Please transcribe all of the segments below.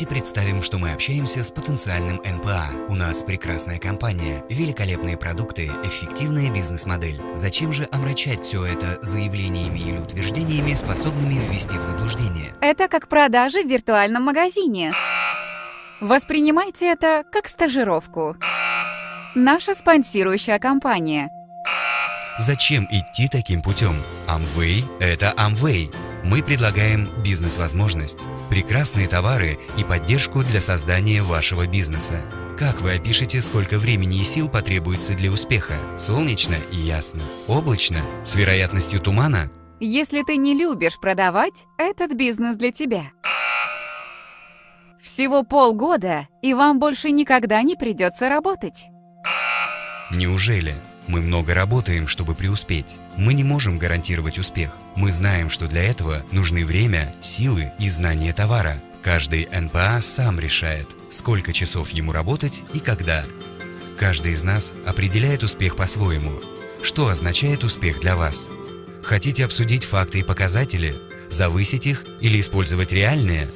Давайте представим, что мы общаемся с потенциальным НПА. У нас прекрасная компания, великолепные продукты, эффективная бизнес-модель. Зачем же омрачать все это заявлениями или утверждениями, способными ввести в заблуждение? Это как продажи в виртуальном магазине. Воспринимайте это как стажировку. Наша спонсирующая компания. Зачем идти таким путем? Amway – это Amway. Мы предлагаем бизнес-возможность, прекрасные товары и поддержку для создания вашего бизнеса. Как вы опишете, сколько времени и сил потребуется для успеха? Солнечно и ясно. Облачно? С вероятностью тумана? Если ты не любишь продавать, этот бизнес для тебя. Всего полгода, и вам больше никогда не придется работать. Неужели? Мы много работаем, чтобы преуспеть. Мы не можем гарантировать успех. Мы знаем, что для этого нужны время, силы и знание товара. Каждый НПА сам решает, сколько часов ему работать и когда. Каждый из нас определяет успех по-своему. Что означает успех для вас? Хотите обсудить факты и показатели? Завысить их или использовать реальные?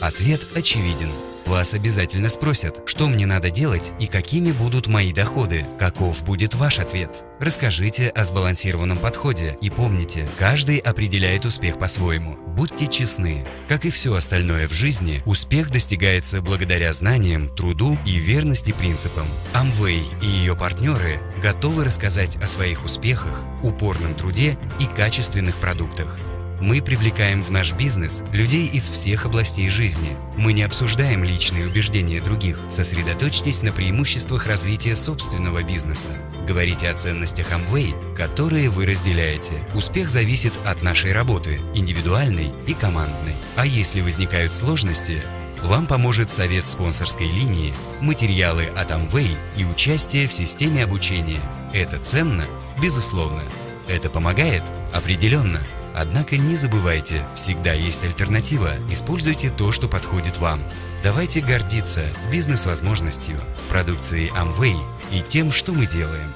Ответ очевиден. Вас обязательно спросят, что мне надо делать и какими будут мои доходы. Каков будет ваш ответ? Расскажите о сбалансированном подходе и помните, каждый определяет успех по-своему. Будьте честны. Как и все остальное в жизни, успех достигается благодаря знаниям, труду и верности принципам. Amway и ее партнеры готовы рассказать о своих успехах, упорном труде и качественных продуктах. Мы привлекаем в наш бизнес людей из всех областей жизни. Мы не обсуждаем личные убеждения других. Сосредоточьтесь на преимуществах развития собственного бизнеса. Говорите о ценностях Amway, которые вы разделяете. Успех зависит от нашей работы, индивидуальной и командной. А если возникают сложности, вам поможет совет спонсорской линии, материалы от Amway и участие в системе обучения. Это ценно? Безусловно. Это помогает? Определенно. Однако не забывайте, всегда есть альтернатива. Используйте то, что подходит вам. Давайте гордиться бизнес-возможностью, продукцией Amway и тем, что мы делаем.